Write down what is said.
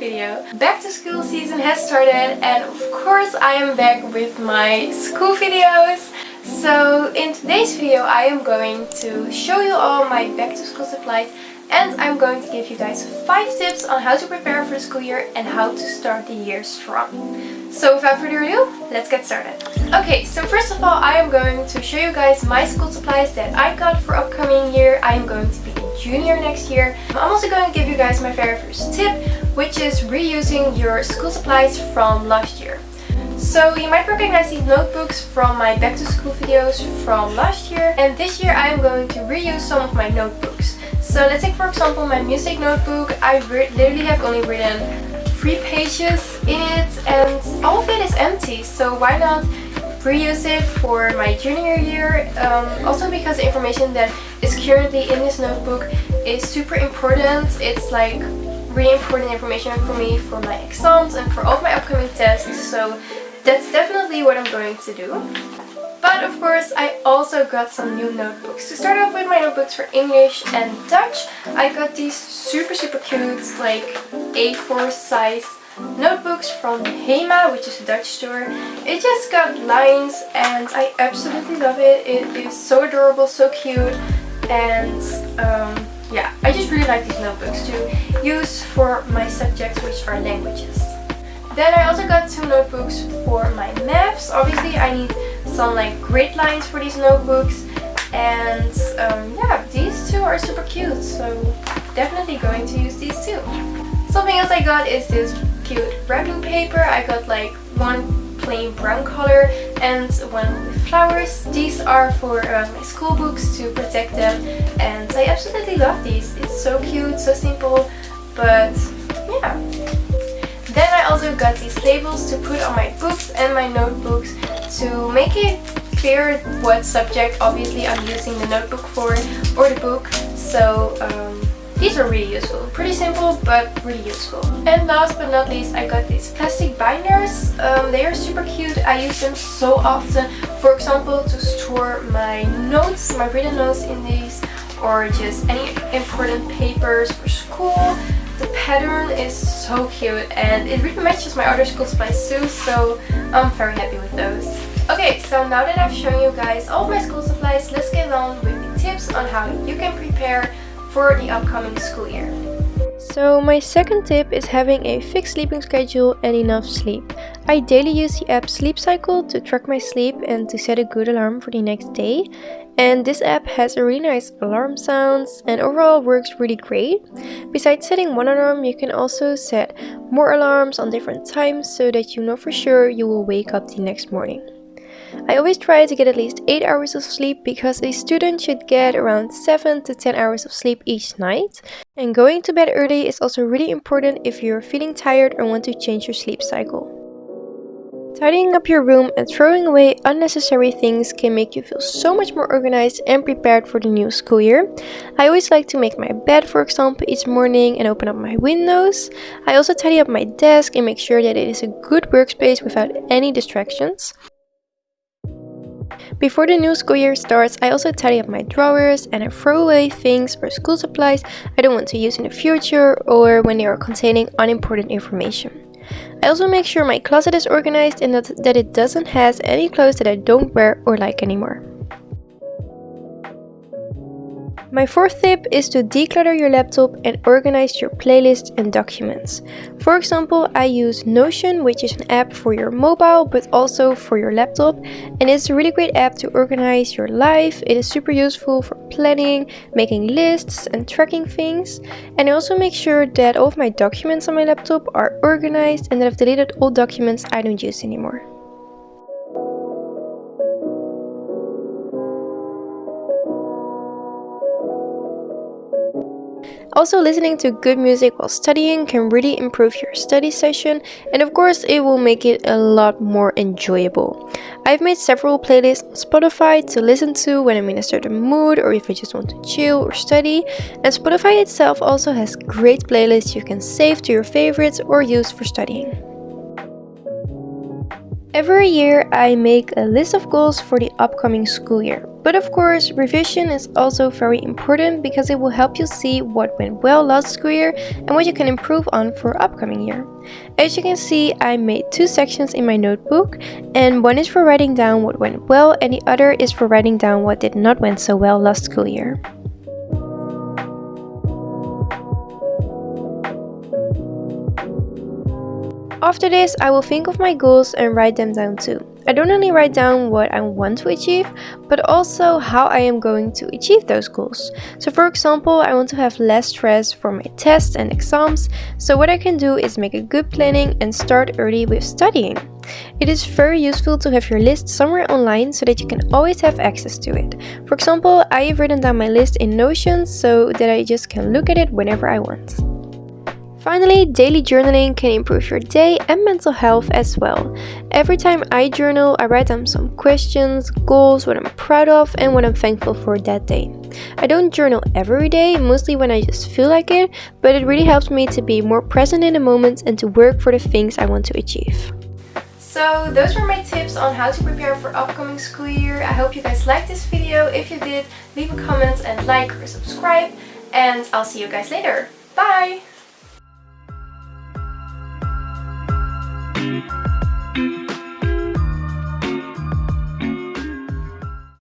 video. Back to school season has started and of course I am back with my school videos. So in today's video I am going to show you all my back to school supplies and I'm going to give you guys 5 tips on how to prepare for the school year and how to start the year strong. So without further ado, let's get started. Okay, so first of all I am going to show you guys my school supplies that I got for upcoming year. I am going to be a junior next year. I'm also going to give you guys my very first tip, which is reusing your school supplies from last year. So you might recognize these notebooks from my back to school videos from last year and this year I am going to reuse some of my notebooks. So let's take for example my music notebook. I literally have only written three pages in it and all of it is empty so why not reuse it for my junior year um, also because the information that is currently in this notebook is super important it's like really important information for me for my exams and for all of my upcoming tests so that's definitely what I'm going to do but of course I also got some new notebooks. To start off with my notebooks for English and Dutch, I got these super super cute like A4 size notebooks from Hema, which is a Dutch store. It just got lines and I absolutely love it. It is so adorable, so cute and um, yeah, I just really like these notebooks to use for my subjects which are languages. Then I also got two notebooks for my maths. Obviously I need some like grid lines for these notebooks and um, yeah, these two are super cute so definitely going to use these too. Something else I got is this cute wrapping paper. I got like one plain brown color and one with flowers. These are for uh, my school books to protect them and I absolutely love these. It's so cute, so simple, but yeah. Then I also got these labels to put on my books and my notebooks to make it clear what subject obviously I'm using the notebook for or the book. So um, these are really useful. Pretty simple, but really useful. And last but not least, I got these plastic binders. Um, they are super cute. I use them so often. For example, to store my notes, my written notes in these, or just any important papers for school. The pattern is so cute and it really matches my other school supplies too, so I'm very happy with those. Okay, so now that I've shown you guys all my school supplies, let's get on with the tips on how you can prepare for the upcoming school year. So my second tip is having a fixed sleeping schedule and enough sleep. I daily use the app Sleep Cycle to track my sleep and to set a good alarm for the next day. And this app has a really nice alarm sounds and overall works really great. Besides setting one alarm, you can also set more alarms on different times so that you know for sure you will wake up the next morning. I always try to get at least 8 hours of sleep because a student should get around 7 to 10 hours of sleep each night. And going to bed early is also really important if you're feeling tired or want to change your sleep cycle. Tidying up your room and throwing away unnecessary things can make you feel so much more organized and prepared for the new school year. I always like to make my bed for example each morning and open up my windows. I also tidy up my desk and make sure that it is a good workspace without any distractions. Before the new school year starts, I also tidy up my drawers and I throw away things or school supplies I don't want to use in the future or when they are containing unimportant information. I also make sure my closet is organized and that, that it doesn't has any clothes that I don't wear or like anymore. My fourth tip is to declutter your laptop and organize your playlists and documents. For example, I use Notion, which is an app for your mobile but also for your laptop. And it's a really great app to organize your life. It is super useful for planning, making lists and tracking things. And I also make sure that all of my documents on my laptop are organized and that I've deleted all documents I don't use anymore. Also listening to good music while studying can really improve your study session and of course it will make it a lot more enjoyable. I've made several playlists on Spotify to listen to when I'm in a certain mood or if I just want to chill or study and Spotify itself also has great playlists you can save to your favorites or use for studying. Every year I make a list of goals for the upcoming school year. But of course, revision is also very important because it will help you see what went well last school year and what you can improve on for upcoming year. As you can see, I made two sections in my notebook and one is for writing down what went well and the other is for writing down what did not went so well last school year. After this, I will think of my goals and write them down too. I don't only write down what I want to achieve, but also how I am going to achieve those goals. So for example, I want to have less stress for my tests and exams, so what I can do is make a good planning and start early with studying. It is very useful to have your list somewhere online so that you can always have access to it. For example, I have written down my list in Notion so that I just can look at it whenever I want. Finally, daily journaling can improve your day and mental health as well. Every time I journal, I write down some questions, goals, what I'm proud of, and what I'm thankful for that day. I don't journal every day, mostly when I just feel like it, but it really helps me to be more present in the moment and to work for the things I want to achieve. So those were my tips on how to prepare for upcoming school year. I hope you guys liked this video. If you did, leave a comment and like or subscribe. And I'll see you guys later. Bye!